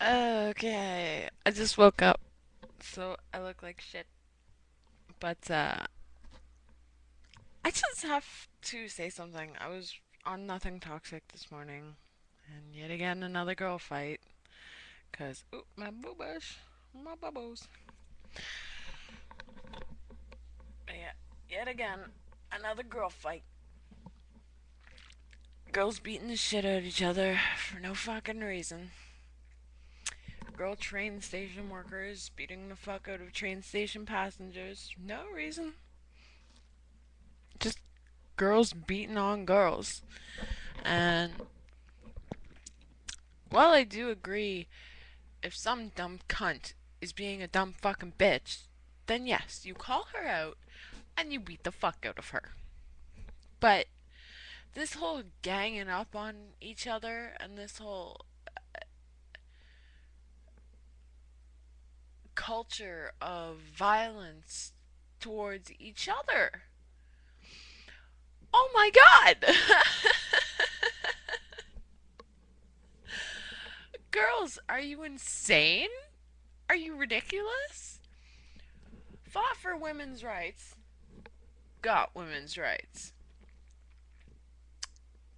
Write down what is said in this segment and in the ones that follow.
Okay, I just woke up, so I look like shit. But uh, I just have to say something. I was on Nothing Toxic this morning, and yet again another girl fight. Cause oop, my boobas, my bubbles. Yeah, yet again another girl fight. Girls beating the shit out of each other for no fucking reason. Girl train station workers beating the fuck out of train station passengers. No reason. Just girls beating on girls. And while I do agree, if some dumb cunt is being a dumb fucking bitch, then yes, you call her out and you beat the fuck out of her. But this whole ganging up on each other and this whole culture of violence towards each other. Oh my god! Girls, are you insane? Are you ridiculous? Fought for women's rights, got women's rights.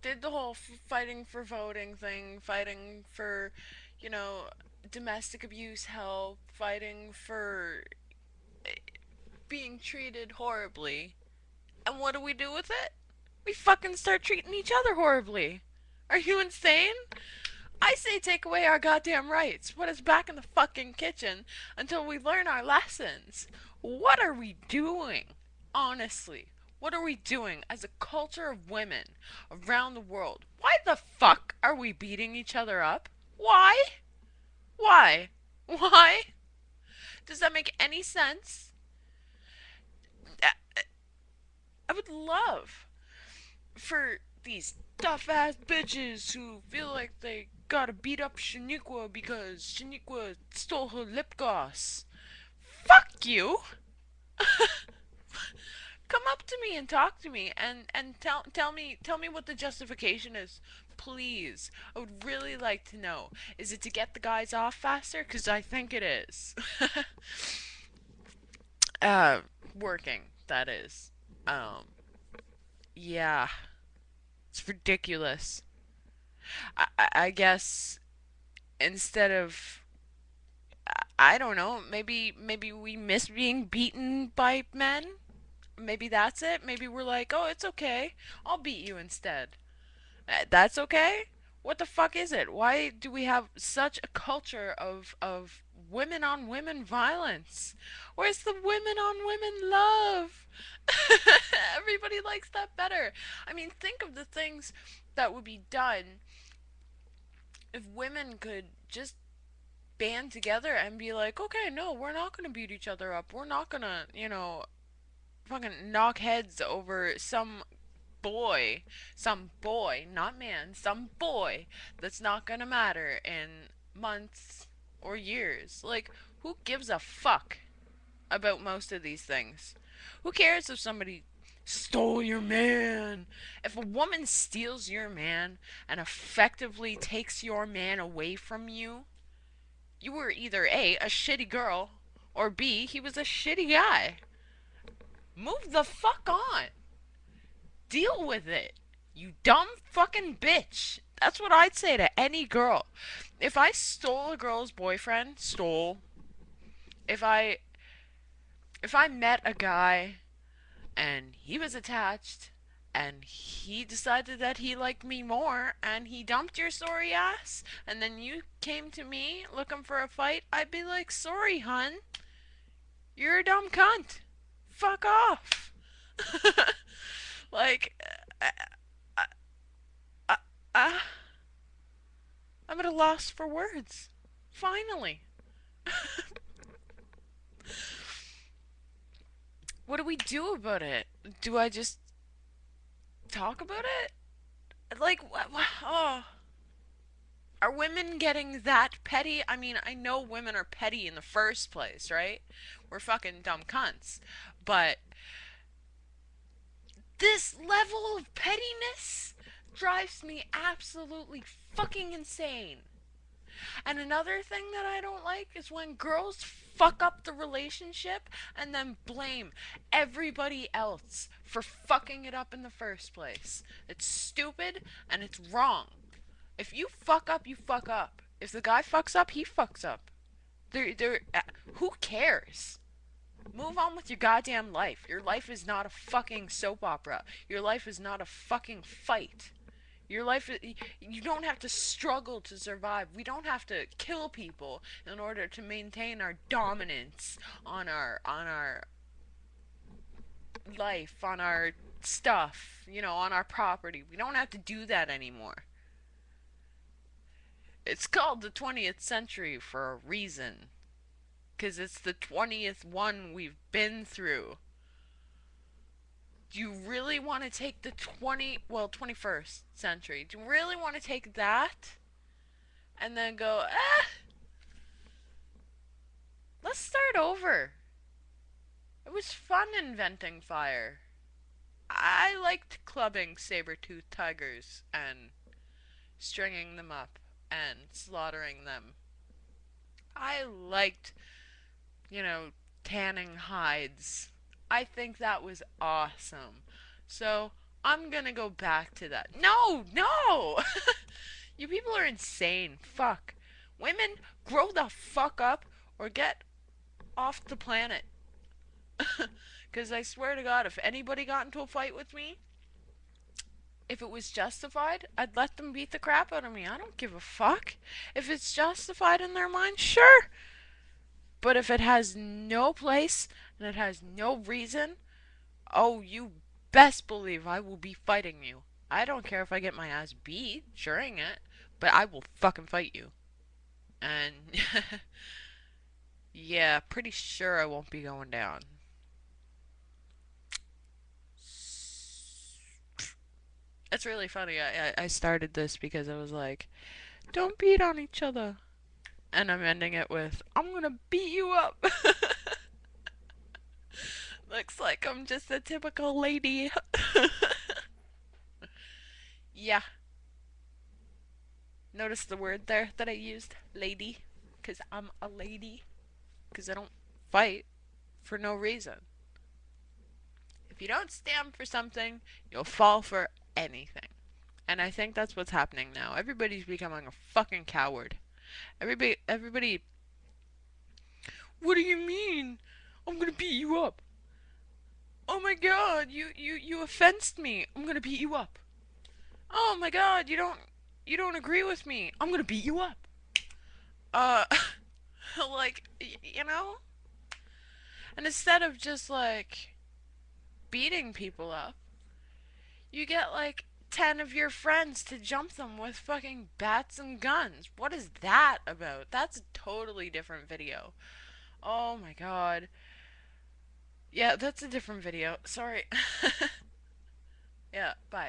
Did the whole fighting for voting thing, fighting for, you know, domestic abuse help, fighting for eh, being treated horribly. And what do we do with it? We fucking start treating each other horribly. Are you insane? I say take away our goddamn rights. Put us back in the fucking kitchen until we learn our lessons. What are we doing? Honestly, what are we doing as a culture of women around the world? Why the fuck are we beating each other up? Why? Why? Why? Does that make any sense? Uh, I would love for these tough ass bitches who feel like they gotta beat up Shaniqua because Shaniqua stole her lip gloss. Fuck you! Come up to me and talk to me and, and tell tell me tell me what the justification is. Please. I would really like to know. Is it to get the guys off faster? Because I think it is. uh, working, that is. Um, yeah. It's ridiculous. I, I guess instead of I don't know, maybe maybe we miss being beaten by men. Maybe that's it. Maybe we're like, "Oh, it's okay. I'll beat you instead." Uh, That's okay? What the fuck is it? Why do we have such a culture of of women on women violence? Where's the women on women love? Everybody likes that better. I mean, think of the things that would be done if women could just band together and be like, okay, no, we're not gonna beat each other up. We're not gonna, you know, fucking knock heads over some boy, some boy, not man, some boy that's not gonna matter in months or years. Like, who gives a fuck about most of these things? Who cares if somebody stole your man? If a woman steals your man and effectively takes your man away from you, you were either A, a shitty girl, or B, he was a shitty guy. Move the fuck on. Deal with it. You dumb fucking bitch. That's what I'd say to any girl. If I stole a girl's boyfriend, stole. If I if I met a guy and he was attached and he decided that he liked me more and he dumped your sorry ass and then you came to me looking for a fight, I'd be like, "Sorry, hun. You're a dumb cunt. Fuck off." like I, I, I, I, I'm at a loss for words. Finally. What do we do about it? Do I just talk about it? Like, what? wha- oh, are women getting that petty? I mean, I know women are petty in the first place, right? We're fucking dumb cunts. But this level of pettiness drives me absolutely fucking insane. And another thing that I don't like is when girls fuck up the relationship and then blame everybody else for fucking it up in the first place. It's stupid and it's wrong. If you fuck up, you fuck up. If the guy fucks up, he fucks up. There, there. Uh, who cares? Move on with your goddamn life. Your life is not a fucking soap opera. Your life is not a fucking fight. Your life, you don't have to struggle to survive. We don't have to kill people in order to maintain our dominance on our on our life, on our stuff, you know, on our property. We don't have to do that anymore. It's called the 20th century for a reason. Because it's the 20th one we've been through. Do you really want to take the 20, well, 21st century? Do you really want to take that and then go, eh, let's start over? It was fun inventing fire. I liked clubbing saber-toothed tigers and stringing them up and slaughtering them. I liked, you know, tanning hides. I think that was awesome. So I'm gonna go back to that. No, no! you people are insane. Fuck. Women, grow the fuck up or get off the planet. Because I swear to God, if anybody got into a fight with me, if it was justified, I'd let them beat the crap out of me. I don't give a fuck. If it's justified in their mind, sure. But if it has no place and it has no reason, oh, you best believe I will be fighting you. I don't care if I get my ass beat during it, but I will fucking fight you. And yeah, pretty sure I won't be going down. It's really funny. I, I started this because I was like, don't beat on each other. And I'm ending it with, I'm gonna beat you up. Looks like I'm just a typical lady. yeah. Notice the word there that I used? Lady. Because I'm a lady. Because I don't fight for no reason. If you don't stand for something, you'll fall for anything. And I think that's what's happening now. Everybody's becoming a fucking coward. Everybody, everybody. What do you mean? I'm gonna beat you up. Oh my god, you you you offensed me. I'm gonna beat you up. Oh my god, you don't you don't agree with me. I'm gonna beat you up. Uh, like you know. And instead of just like beating people up, you get like 10 of your friends to jump them with fucking bats and guns. What is that about? That's a totally different video. Oh my god. Yeah, that's a different video. Sorry. yeah, bye.